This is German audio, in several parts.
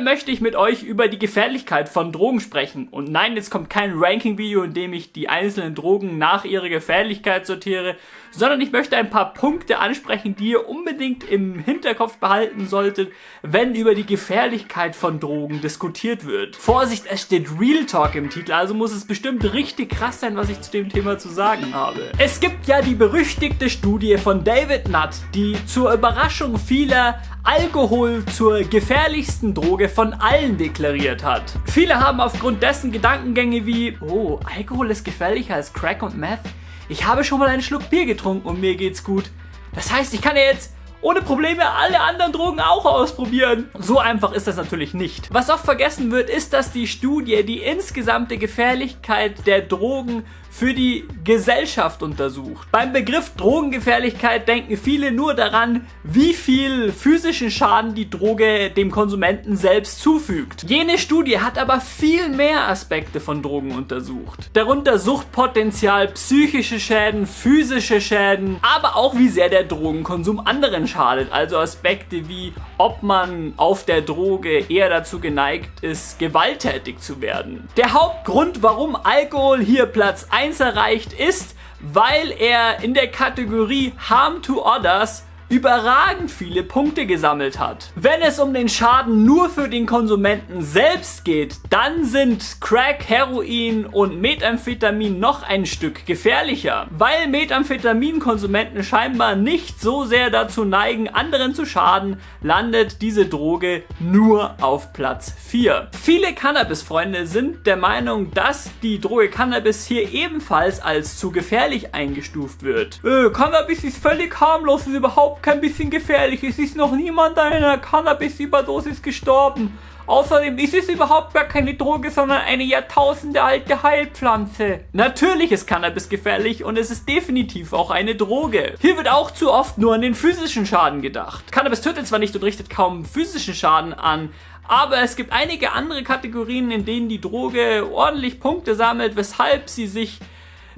Heute möchte ich mit euch über die Gefährlichkeit von Drogen sprechen. Und nein, jetzt kommt kein Ranking-Video, in dem ich die einzelnen Drogen nach ihrer Gefährlichkeit sortiere, sondern ich möchte ein paar Punkte ansprechen, die ihr unbedingt im Hinterkopf behalten solltet, wenn über die Gefährlichkeit von Drogen diskutiert wird. Vorsicht, es steht Real Talk im Titel, also muss es bestimmt richtig krass sein, was ich zu dem Thema zu sagen habe. Es gibt ja die berüchtigte Studie von David Nutt, die zur Überraschung vieler Alkohol zur gefährlichsten Droge von allen deklariert hat. Viele haben aufgrund dessen Gedankengänge wie, oh, Alkohol ist gefährlicher als Crack und Meth. Ich habe schon mal einen Schluck Bier getrunken und mir geht's gut. Das heißt, ich kann ja jetzt ohne Probleme alle anderen Drogen auch ausprobieren. So einfach ist das natürlich nicht. Was oft vergessen wird, ist, dass die Studie die insgesamte Gefährlichkeit der Drogen für die Gesellschaft untersucht. Beim Begriff Drogengefährlichkeit denken viele nur daran, wie viel physischen Schaden die Droge dem Konsumenten selbst zufügt. Jene Studie hat aber viel mehr Aspekte von Drogen untersucht. Darunter Suchtpotenzial, psychische Schäden, physische Schäden, aber auch wie sehr der Drogenkonsum anderen schadet. Also Aspekte wie, ob man auf der Droge eher dazu geneigt ist, gewalttätig zu werden. Der Hauptgrund, warum Alkohol hier Platz 1 1 erreicht ist, weil er in der Kategorie Harm to Others überragend viele Punkte gesammelt hat. Wenn es um den Schaden nur für den Konsumenten selbst geht, dann sind Crack, Heroin und Methamphetamin noch ein Stück gefährlicher, weil Methamphetamin-Konsumenten scheinbar nicht so sehr dazu neigen, anderen zu schaden, landet diese Droge nur auf Platz 4. Viele Cannabis-Freunde sind der Meinung, dass die Droge Cannabis hier ebenfalls als zu gefährlich eingestuft wird. Äh, Cannabis ist völlig harmlos und überhaupt kein bisschen gefährlich. Es ist noch niemand an einer Cannabis-Überdosis gestorben. Außerdem ist es überhaupt gar keine Droge, sondern eine Jahrtausende alte Heilpflanze. Natürlich ist Cannabis gefährlich und es ist definitiv auch eine Droge. Hier wird auch zu oft nur an den physischen Schaden gedacht. Cannabis tötet zwar nicht und richtet kaum physischen Schaden an, aber es gibt einige andere Kategorien, in denen die Droge ordentlich Punkte sammelt, weshalb sie sich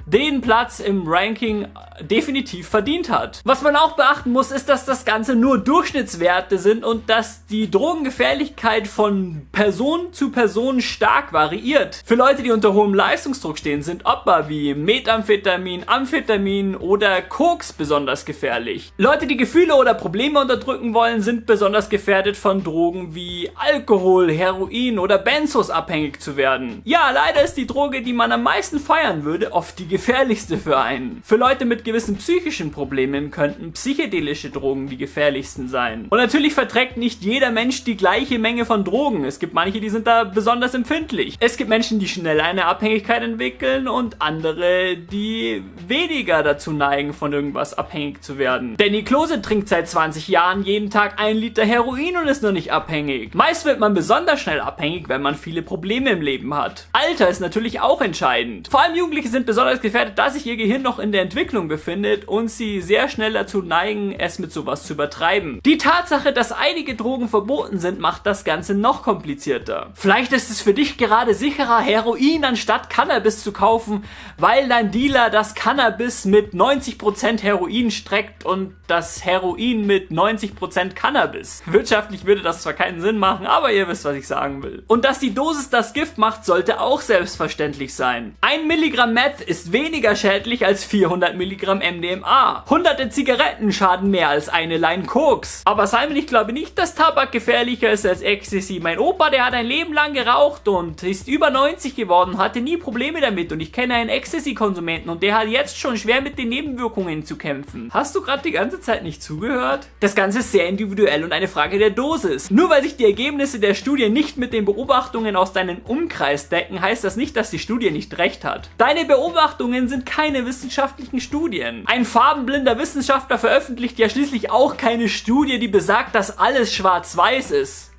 den Platz im Ranking definitiv verdient hat. Was man auch beachten muss, ist, dass das Ganze nur Durchschnittswerte sind und dass die Drogengefährlichkeit von Person zu Person stark variiert. Für Leute, die unter hohem Leistungsdruck stehen, sind Opfer wie Methamphetamin, Amphetamin oder Koks besonders gefährlich. Leute, die Gefühle oder Probleme unterdrücken wollen, sind besonders gefährdet von Drogen wie Alkohol, Heroin oder Benzos abhängig zu werden. Ja, leider ist die Droge, die man am meisten feiern würde, oft die gefährlichste für einen. Für Leute mit gewissen psychischen Problemen könnten psychedelische Drogen die gefährlichsten sein. Und natürlich verträgt nicht jeder Mensch die gleiche Menge von Drogen. Es gibt manche, die sind da besonders empfindlich. Es gibt Menschen, die schnell eine Abhängigkeit entwickeln und andere, die weniger dazu neigen, von irgendwas abhängig zu werden. Danny Klose trinkt seit 20 Jahren jeden Tag einen Liter Heroin und ist noch nicht abhängig. Meist wird man besonders schnell abhängig, wenn man viele Probleme im Leben hat. Alter ist natürlich auch entscheidend. Vor allem Jugendliche sind besonders gefährdet, dass sich ihr Gehirn noch in der Entwicklung befindet und sie sehr schnell dazu neigen, es mit sowas zu übertreiben. Die Tatsache, dass einige Drogen verboten sind, macht das Ganze noch komplizierter. Vielleicht ist es für dich gerade sicherer, Heroin anstatt Cannabis zu kaufen, weil dein Dealer das Cannabis mit 90% Heroin streckt und das Heroin mit 90% Cannabis. Wirtschaftlich würde das zwar keinen Sinn machen, aber ihr wisst, was ich sagen will. Und dass die Dosis das Gift macht, sollte auch selbstverständlich sein. Ein Milligramm Meth ist weniger schädlich als 400 Milligramm MDMA. Hunderte Zigaretten schaden mehr als eine Line Koks. Aber Simon, ich glaube nicht, dass Tabak gefährlicher ist als Ecstasy. Mein Opa, der hat ein Leben lang geraucht und ist über 90 geworden, hatte nie Probleme damit und ich kenne einen Ecstasy-Konsumenten und der hat jetzt schon schwer mit den Nebenwirkungen zu kämpfen. Hast du gerade die ganze Zeit nicht zugehört? Das Ganze ist sehr individuell und eine Frage der Dosis. Nur weil sich die Ergebnisse der Studie nicht mit den Beobachtungen aus deinem Umkreis decken, heißt das nicht, dass die Studie nicht recht hat. Deine Beobachtungen Beobachtungen sind keine wissenschaftlichen Studien. Ein farbenblinder Wissenschaftler veröffentlicht ja schließlich auch keine Studie, die besagt, dass alles schwarz-weiß ist.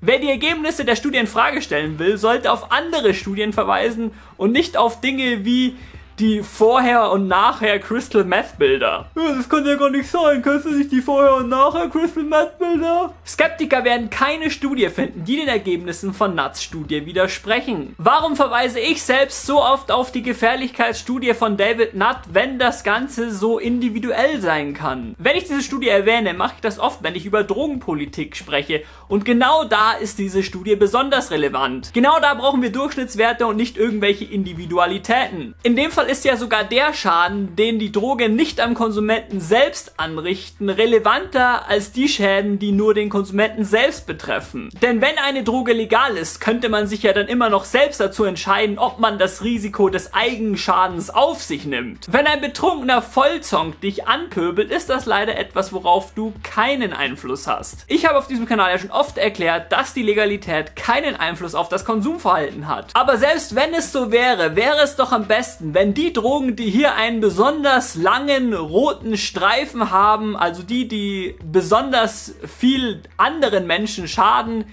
Wer die Ergebnisse der Studie in Frage stellen will, sollte auf andere Studien verweisen und nicht auf Dinge wie die Vorher- und Nachher Crystal Meth Bilder. Ja, das kann ja gar nicht sein. Kennst du nicht die Vorher- und Nachher Crystal Meth Bilder? Skeptiker werden keine Studie finden, die den Ergebnissen von Nuts Studie widersprechen. Warum verweise ich selbst so oft auf die Gefährlichkeitsstudie von David Nutt, wenn das Ganze so individuell sein kann? Wenn ich diese Studie erwähne, mache ich das oft, wenn ich über Drogenpolitik spreche. Und genau da ist diese Studie besonders relevant. Genau da brauchen wir Durchschnittswerte und nicht irgendwelche Individualitäten. In dem Fall ist ja sogar der Schaden, den die Droge nicht am Konsumenten selbst anrichten, relevanter als die Schäden, die nur den Konsumenten selbst betreffen. Denn wenn eine Droge legal ist, könnte man sich ja dann immer noch selbst dazu entscheiden, ob man das Risiko des Eigenschadens auf sich nimmt. Wenn ein betrunkener Vollzonk dich anpöbelt, ist das leider etwas, worauf du keinen Einfluss hast. Ich habe auf diesem Kanal ja schon oft erklärt, dass die Legalität keinen Einfluss auf das Konsumverhalten hat. Aber selbst wenn es so wäre, wäre es doch am besten, wenn die Drogen, die hier einen besonders langen roten Streifen haben, also die, die besonders viel anderen Menschen schaden,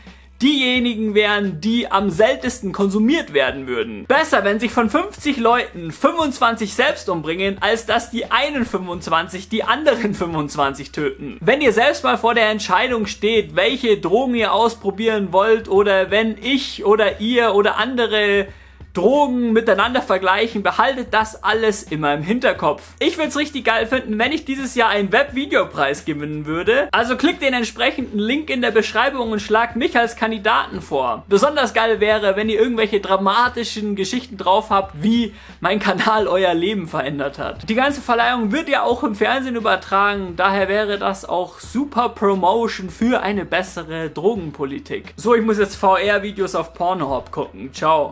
diejenigen wären, die am seltensten konsumiert werden würden. Besser, wenn sich von 50 Leuten 25 selbst umbringen, als dass die einen 25 die anderen 25 töten. Wenn ihr selbst mal vor der Entscheidung steht, welche Drogen ihr ausprobieren wollt oder wenn ich oder ihr oder andere Drogen miteinander vergleichen, behaltet das alles immer im Hinterkopf. Ich würde es richtig geil finden, wenn ich dieses Jahr einen Webvideopreis gewinnen würde. Also klickt den entsprechenden Link in der Beschreibung und schlagt mich als Kandidaten vor. Besonders geil wäre, wenn ihr irgendwelche dramatischen Geschichten drauf habt, wie mein Kanal euer Leben verändert hat. Die ganze Verleihung wird ja auch im Fernsehen übertragen, daher wäre das auch super Promotion für eine bessere Drogenpolitik. So, ich muss jetzt VR-Videos auf Pornhub gucken. Ciao.